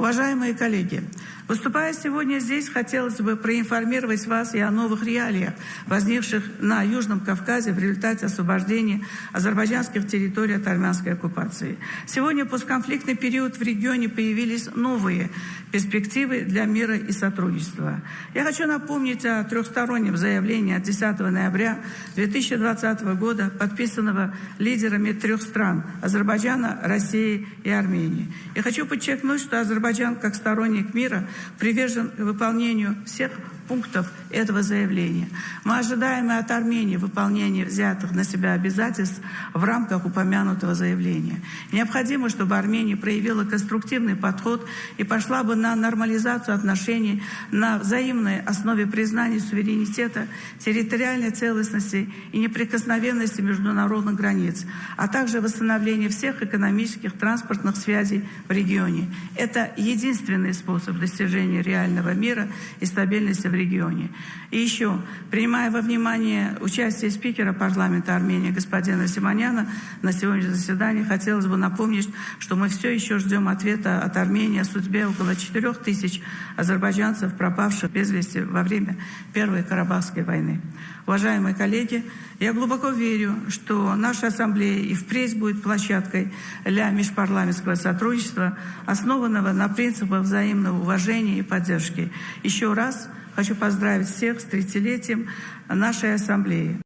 Уважаемые коллеги, выступая сегодня здесь, хотелось бы проинформировать вас и о новых реалиях, возникших на Южном Кавказе в результате освобождения азербайджанских территорий от армянской оккупации. Сегодня, постконфликтный период, в регионе появились новые перспективы для мира и сотрудничества. Я хочу напомнить о трехстороннем заявлении от 10 ноября 2020 года, подписанного лидерами трех стран – Азербайджана, России и Армении. Я хочу подчеркнуть, что Азербайджан, как сторонник мира, привержен выполнению всех пунктов этого заявления. Мы ожидаем и от Армении выполнения взятых на себя обязательств в рамках упомянутого заявления. Необходимо, чтобы Армения проявила конструктивный подход и пошла бы на нормализацию отношений на взаимной основе признания суверенитета, территориальной целостности и неприкосновенности международных границ, а также восстановление всех экономических, транспортных связей в регионе. Это единственный способ достижения реального мира и стабильности в регионе. И еще, принимая во внимание участие спикера парламента Армении господина Симоняна на сегодняшнем заседании, хотелось бы напомнить, что мы все еще ждем ответа от Армении о судьбе около 4 тысяч азербайджанцев, пропавших без вести во время Первой Карабахской войны. Уважаемые коллеги, я глубоко верю, что наша ассамблея и впредь будет площадкой для межпарламентского сотрудничества, основанного на принципах взаимного уважения и поддержки. Еще раз Хочу поздравить всех с 30-летием нашей ассамблеи.